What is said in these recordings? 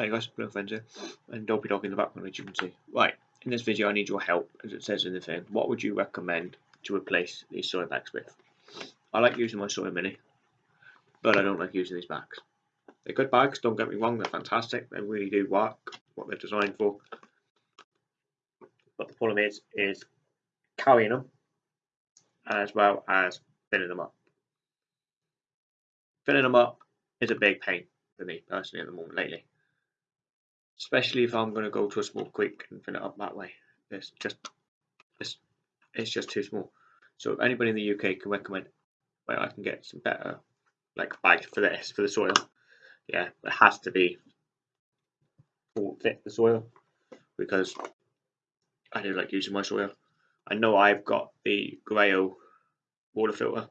Hi guys, Blue here, and Dopey Dog in the background as you can see. Right, in this video I need your help, as it says in the thing. What would you recommend to replace these Sawyer bags with? I like using my Sawyer mini, but I don't like using these bags. They're good bags, don't get me wrong, they're fantastic, they really do work, what they're designed for. But the problem is, is carrying them, as well as filling them up. Filling them up is a big pain for me personally at the moment lately especially if I'm going to go to a small creek and fill it up that way. It's just it's it's just too small. So if anybody in the UK can recommend where I can get some better like bags for this for the Sawyer, yeah, it has to be full fit the Sawyer because I do like using my Sawyer. I know I've got the Grayl water filter,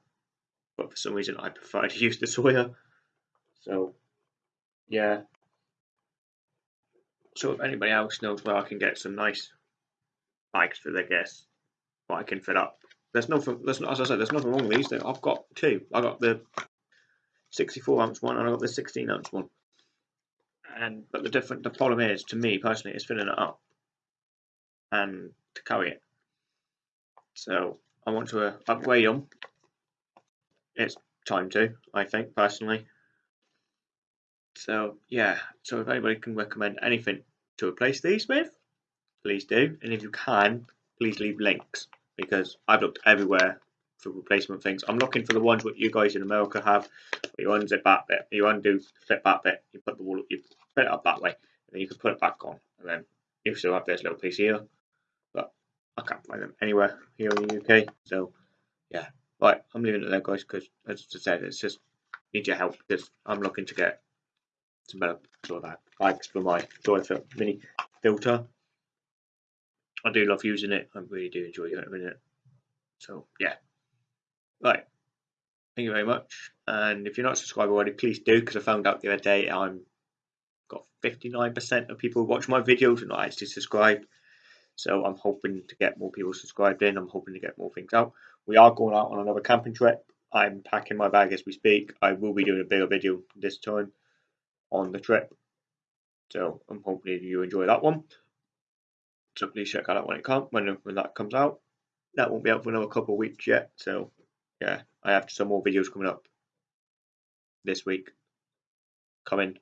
but for some reason I prefer to use the Sawyer. So yeah, so if anybody else knows where I can get some nice bikes for their guests, what I can fit up. There's nothing. There's as I said, there's nothing wrong with these. I've got two. I got the 64 ounce one and I got the 16 ounce one. And but the different the problem is to me personally is filling it up and to carry it. So I want to uh, upgrade them. It's time to, I think personally. So yeah, so if anybody can recommend anything to replace these with, please do. And if you can, please leave links because I've looked everywhere for replacement things. I'm looking for the ones what you guys in America have. You unzip that bit, you undo flip that bit, you put the wall, up, you put it up that way, and then you can put it back on, and then you still have this little piece here. But I can't find them anywhere here in the UK. So yeah, right, I'm leaving it there, guys, because as I said, it's just need your help because I'm looking to get better sort of bags for my Sawyer mini filter. I do love using it. I really do enjoy using it. So yeah. Right. Thank you very much. And if you're not subscribed already, please do because I found out the other day I'm got 59% of people who watch my videos are not actually subscribed. So I'm hoping to get more people subscribed in. I'm hoping to get more things out. We are going out on another camping trip. I'm packing my bag as we speak. I will be doing a bigger video this time on the trip. So um, I'm hoping you enjoy that one. So please check out that out when it comes when, when that comes out. That won't be out for another couple of weeks yet. So yeah, I have some more videos coming up this week coming.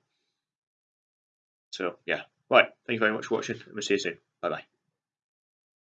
So yeah. Right, thank you very much for watching and we'll see you soon. Bye bye.